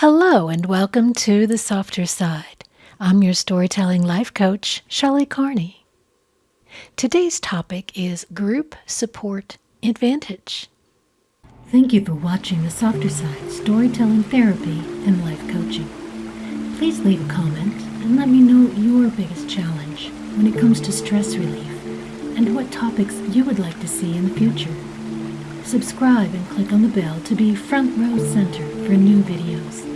Hello, and welcome to The Softer Side. I'm your storytelling life coach, Shelley Carney. Today's topic is Group Support Advantage. Thank you for watching The Softer Side Storytelling Therapy and Life Coaching. Please leave a comment and let me know your biggest challenge when it comes to stress relief and what topics you would like to see in the future. Subscribe and click on the bell to be front row center for new videos.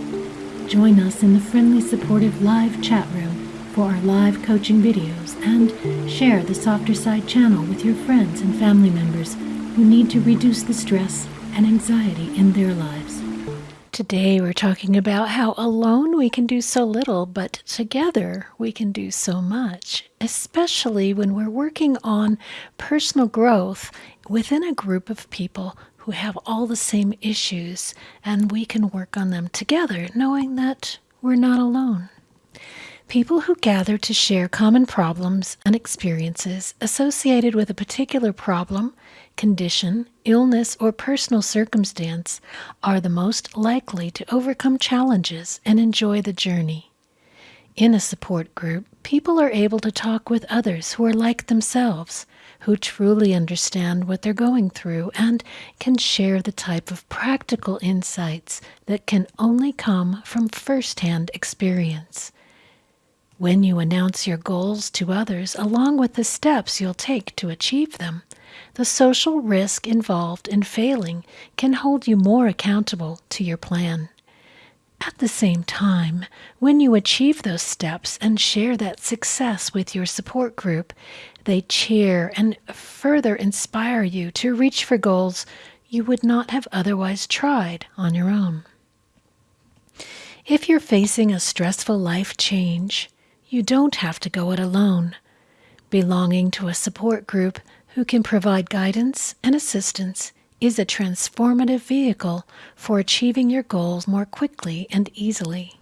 Join us in the friendly, supportive live chat room for our live coaching videos and share the Softer Side channel with your friends and family members who need to reduce the stress and anxiety in their lives. Today we're talking about how alone we can do so little, but together we can do so much, especially when we're working on personal growth within a group of people who have all the same issues, and we can work on them together, knowing that we're not alone. People who gather to share common problems and experiences associated with a particular problem, condition, illness, or personal circumstance are the most likely to overcome challenges and enjoy the journey. In a support group, people are able to talk with others who are like themselves, who truly understand what they're going through, and can share the type of practical insights that can only come from firsthand experience. When you announce your goals to others, along with the steps you'll take to achieve them, the social risk involved in failing can hold you more accountable to your plan. At the same time, when you achieve those steps and share that success with your support group, they cheer and further inspire you to reach for goals you would not have otherwise tried on your own. If you're facing a stressful life change, you don't have to go it alone. Belonging to a support group who can provide guidance and assistance is a transformative vehicle for achieving your goals more quickly and easily.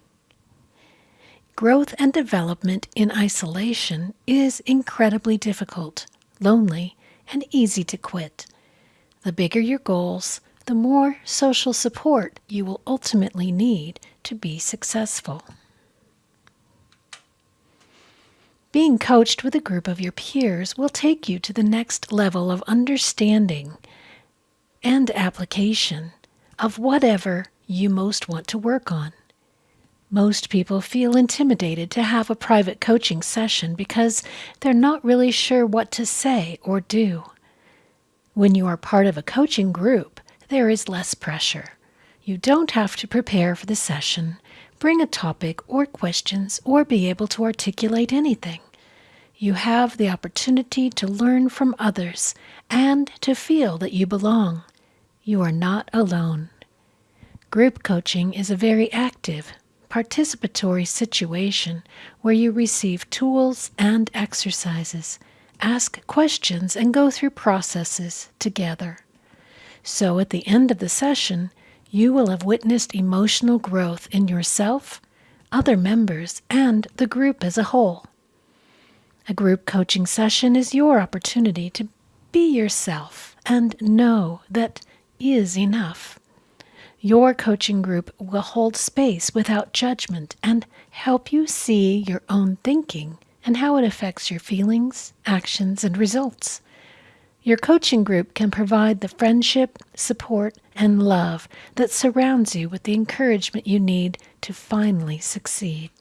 Growth and development in isolation is incredibly difficult, lonely, and easy to quit. The bigger your goals, the more social support you will ultimately need to be successful. Being coached with a group of your peers will take you to the next level of understanding and application of whatever you most want to work on. Most people feel intimidated to have a private coaching session because they're not really sure what to say or do. When you are part of a coaching group, there is less pressure. You don't have to prepare for the session, bring a topic or questions, or be able to articulate anything. You have the opportunity to learn from others and to feel that you belong. You are not alone. Group coaching is a very active, participatory situation where you receive tools and exercises, ask questions, and go through processes together. So at the end of the session, you will have witnessed emotional growth in yourself, other members, and the group as a whole. A group coaching session is your opportunity to be yourself and know that is enough. Your coaching group will hold space without judgment and help you see your own thinking and how it affects your feelings, actions, and results. Your coaching group can provide the friendship, support, and love that surrounds you with the encouragement you need to finally succeed.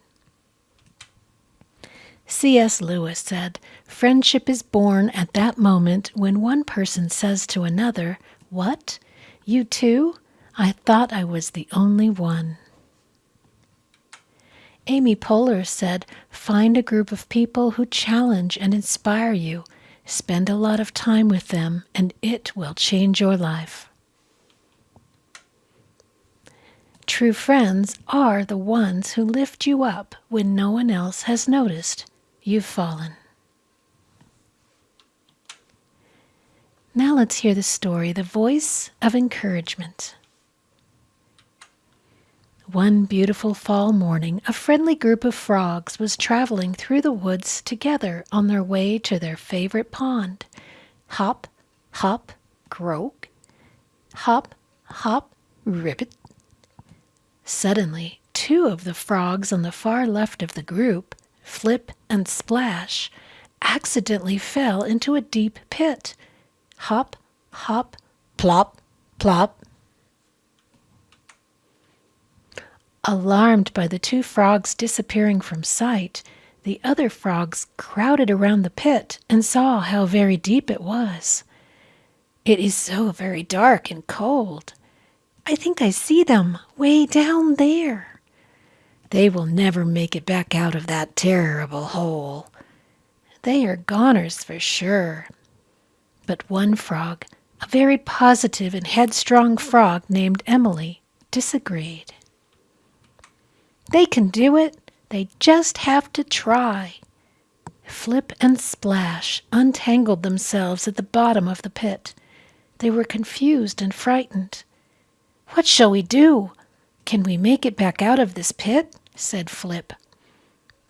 C.S. Lewis said, Friendship is born at that moment when one person says to another, What? You too? I thought I was the only one. Amy Poehler said, Find a group of people who challenge and inspire you. Spend a lot of time with them, and it will change your life. True friends are the ones who lift you up when no one else has noticed you've fallen. Now let's hear the story The Voice of Encouragement. One beautiful fall morning, a friendly group of frogs was traveling through the woods together on their way to their favorite pond. Hop, hop, croak. Hop, hop, ribbit. Suddenly, two of the frogs on the far left of the group, Flip and Splash, accidentally fell into a deep pit. Hop, hop, plop, plop. Alarmed by the two frogs disappearing from sight, the other frogs crowded around the pit and saw how very deep it was. It is so very dark and cold. I think I see them way down there. They will never make it back out of that terrible hole. They are goners for sure. But one frog, a very positive and headstrong frog named Emily, disagreed. They can do it. They just have to try. Flip and Splash untangled themselves at the bottom of the pit. They were confused and frightened. What shall we do? Can we make it back out of this pit? said Flip.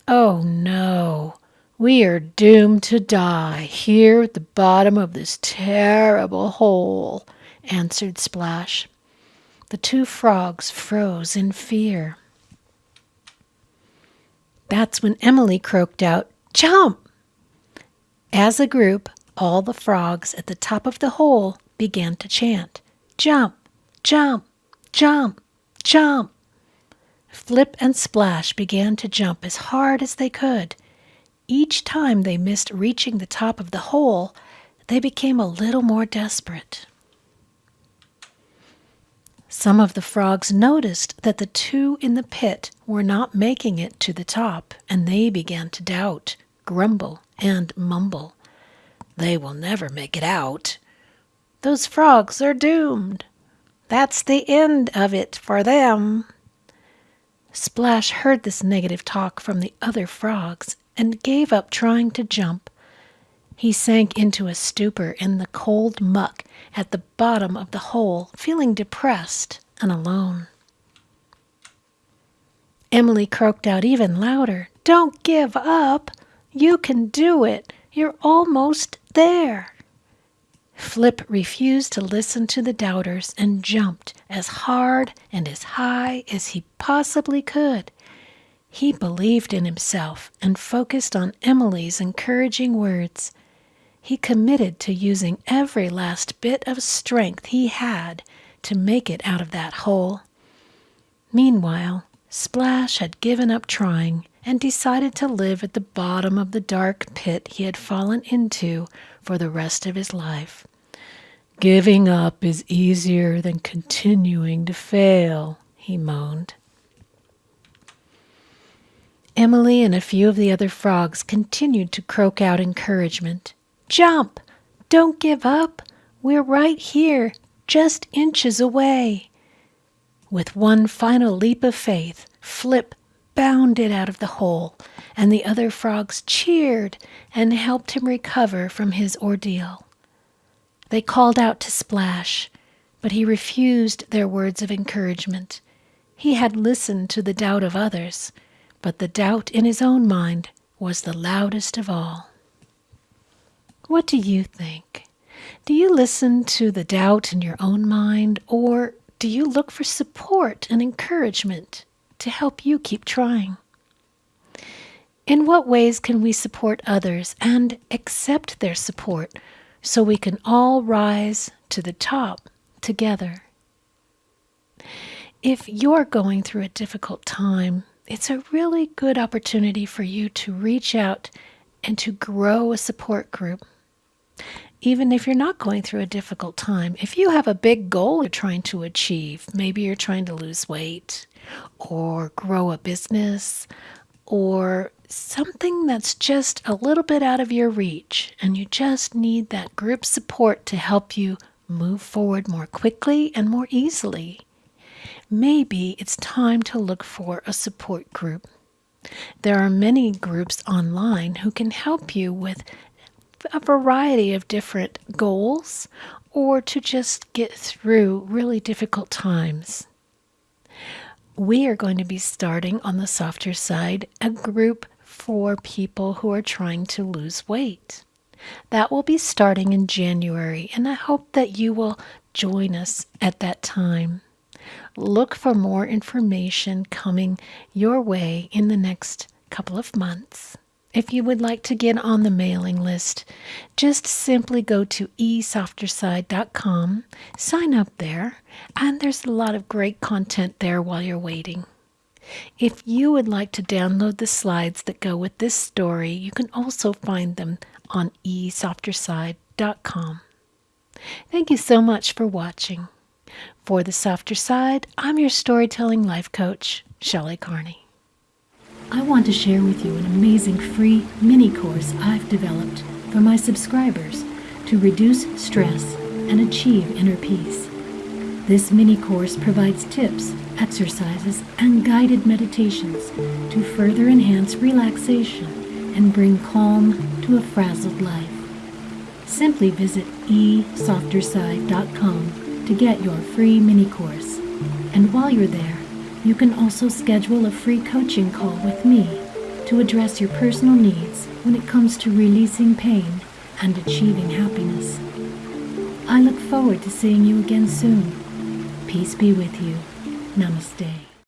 Oh no, we are doomed to die here at the bottom of this terrible hole, answered Splash. The two frogs froze in fear. That's when Emily croaked out, Jump! As a group, all the frogs at the top of the hole began to chant, Jump, jump, jump, jump. Flip and Splash began to jump as hard as they could. Each time they missed reaching the top of the hole, they became a little more desperate. Some of the frogs noticed that the two in the pit were not making it to the top, and they began to doubt, grumble, and mumble. They will never make it out. Those frogs are doomed. That's the end of it for them. Splash heard this negative talk from the other frogs and gave up trying to jump. He sank into a stupor in the cold muck at the bottom of the hole, feeling depressed and alone. Emily croaked out even louder, Don't give up! You can do it! You're almost there! Flip refused to listen to the doubters and jumped as hard and as high as he possibly could. He believed in himself and focused on Emily's encouraging words. He committed to using every last bit of strength he had to make it out of that hole. Meanwhile, Splash had given up trying and decided to live at the bottom of the dark pit he had fallen into for the rest of his life. Giving up is easier than continuing to fail, he moaned. Emily and a few of the other frogs continued to croak out encouragement. Jump! Don't give up! We're right here, just inches away. With one final leap of faith, Flip bounded out of the hole, and the other frogs cheered and helped him recover from his ordeal. They called out to Splash, but he refused their words of encouragement. He had listened to the doubt of others, but the doubt in his own mind was the loudest of all. What do you think? Do you listen to the doubt in your own mind, or do you look for support and encouragement to help you keep trying? In what ways can we support others and accept their support so we can all rise to the top together? If you're going through a difficult time, it's a really good opportunity for you to reach out and to grow a support group even if you're not going through a difficult time, if you have a big goal you're trying to achieve, maybe you're trying to lose weight or grow a business or something that's just a little bit out of your reach, and you just need that group support to help you move forward more quickly and more easily. Maybe it's time to look for a support group. There are many groups online who can help you with a variety of different goals or to just get through really difficult times. We are going to be starting on the softer side a group for people who are trying to lose weight. That will be starting in January, and I hope that you will join us at that time. Look for more information coming your way in the next couple of months. If you would like to get on the mailing list, just simply go to esofterside.com, sign up there, and there's a lot of great content there while you're waiting. If you would like to download the slides that go with this story, you can also find them on esofterside.com. Thank you so much for watching. For the softer side, I'm your storytelling life coach, Shelley Carney. I want to share with you an amazing free mini course I've developed for my subscribers to reduce stress and achieve inner peace. This mini course provides tips, exercises, and guided meditations to further enhance relaxation and bring calm to a frazzled life. Simply visit esofterside.com to get your free mini course. And while you're there, you can also schedule a free coaching call with me to address your personal needs when it comes to releasing pain and achieving happiness. I look forward to seeing you again soon. Peace be with you. Namaste.